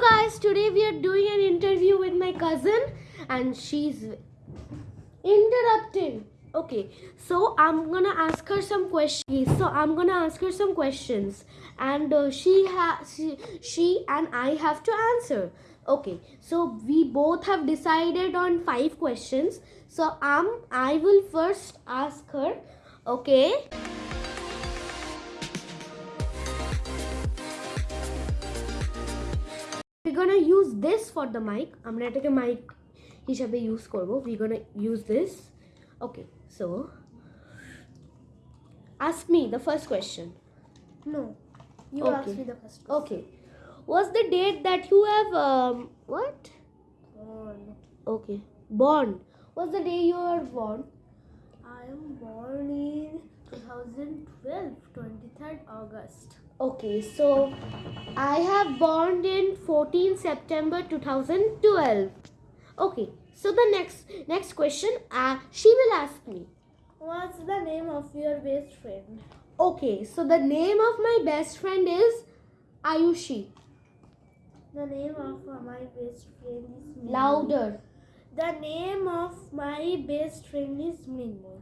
guys, today we are doing an interview with my cousin and she's interrupting. Okay, so I'm gonna ask her some questions. So I'm gonna ask her some questions and uh, she has she, she and I have to answer. Okay, so we both have decided on five questions. So um I will first ask her. Okay. gonna use this for the mic আমরা এটাকে mic হিসাবে use করব we're gonna use this okay so ask me the first question No. You Okay. ask me the first question. okay what's the date that you have um what Oh, no. okay born what's the day you are born I am born in 2012, 23rd August. okay so i have born in 14 september 2012 okay so the next next question uh, she will ask me What's the name of your best friend? Okay, so the name of my best friend is Ayushi. The name of my best friend is. Louder. The name of my best friend is Mrinmoy.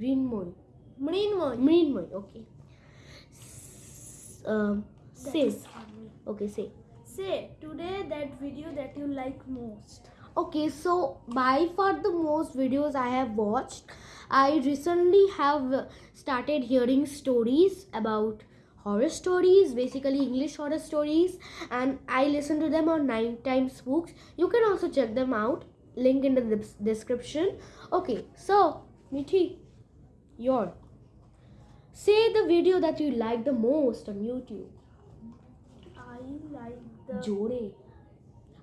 Rinmoy. Mrinmoy. Mrinmoy. Okay. S- um, say. Okay, say. Say today that video that you like most. Okay, so by far the most videos I have watched, I recently have started hearing stories about horror stories, basically English horror stories, and I listen to them on Nine Times Books. You can also check them out. Link in the description. Okay, so Mithi, your Say the video that you like the most on YouTube. I like the Jore.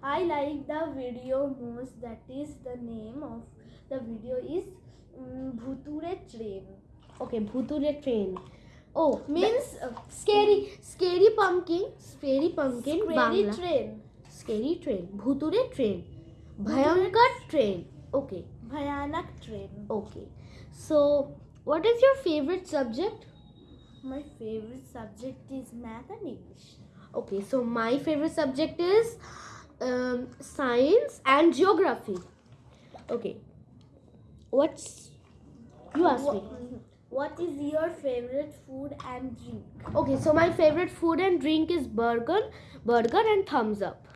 I like the video most that is the name of the video is um, Bhuture Train. Okay, Bhuture Train. Oh, means uh, scary scary pumpkin, scary pumpkin scary Bangla. train. Scary train, Bhuture train. Bhayankar train. Okay. Bhayanak train. Okay. So, what is your favorite subject? My favorite subject is math and English. okay so my favorite subject is um, science and geography okay what's you ask me What is your favorite food and drink? okay so my favorite food and drink is burger burger and Thums Up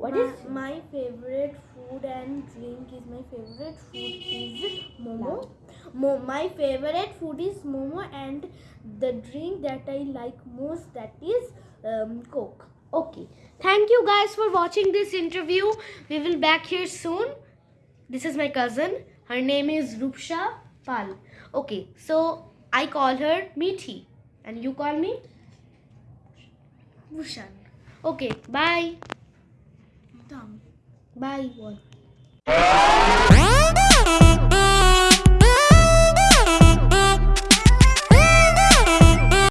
What my, is my favorite food and drink is my favorite food is momo. Mo, my favorite food is momo and the drink that I like most that is um, coke. Okay. Thank you guys for watching this interview. We will back here soon. This is my cousin. Her name is Rupsha Pal. Okay, so I call her Meethi. And you call me? Bushan. Okay, bye. Done. Bye.